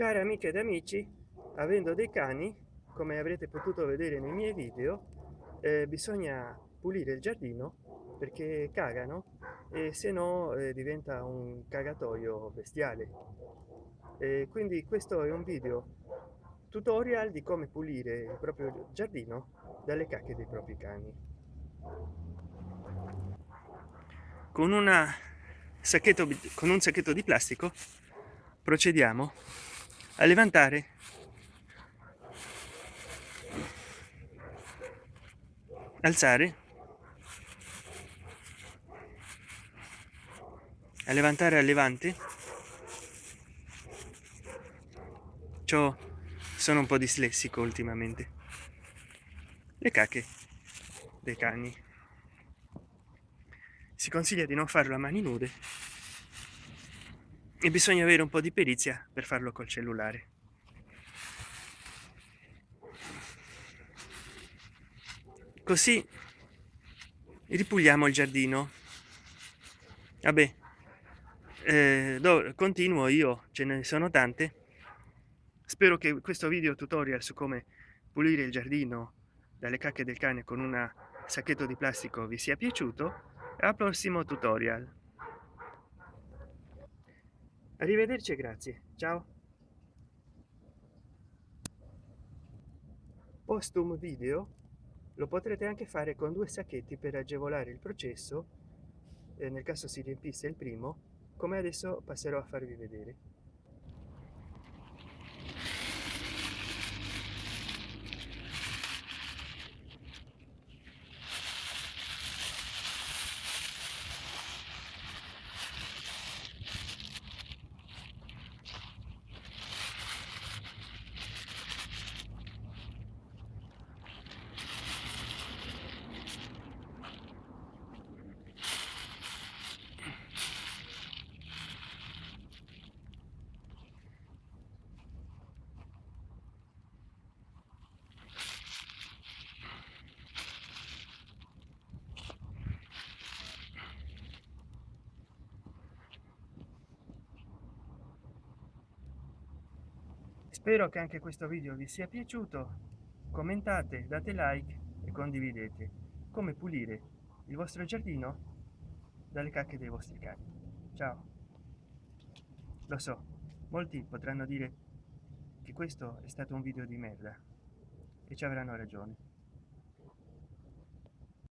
cari amiche ed amici avendo dei cani come avrete potuto vedere nei miei video eh, bisogna pulire il giardino perché cagano e se no eh, diventa un cagatoio bestiale. E quindi questo è un video tutorial di come pulire il proprio giardino dalle cacche dei propri cani. Con una sacchetto con un sacchetto di plastico procediamo a levantare. Alzare. A levantare a levante. Ciò sono un po' dislessico ultimamente. Le cacche dei cani. Si consiglia di non farlo a mani nude e bisogna avere un po di perizia per farlo col cellulare. Così ripuliamo il giardino. Vabbè eh, continuo io ce ne sono tante. Spero che questo video tutorial su come pulire il giardino dalle cacche del cane con un sacchetto di plastico vi sia piaciuto. Al prossimo tutorial arrivederci grazie. Ciao. Postum video lo potrete anche fare con due sacchetti per agevolare il processo eh, nel caso si riempisse il primo come adesso passerò a farvi vedere spero che anche questo video vi sia piaciuto. Commentate date like e condividete. Come pulire il vostro giardino dalle cacche dei vostri cani. Ciao. Lo so molti potranno dire che questo è stato un video di merda e ci avranno ragione